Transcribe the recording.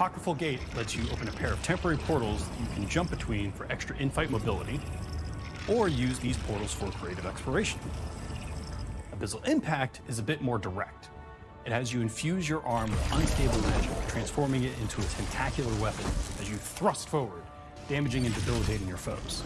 Apocryphal Gate lets you open a pair of temporary portals that you can jump between for extra in-fight mobility, or use these portals for creative exploration. Abyssal Impact is a bit more direct. It has you infuse your arm with unstable magic, transforming it into a tentacular weapon as you thrust forward, damaging and debilitating your foes.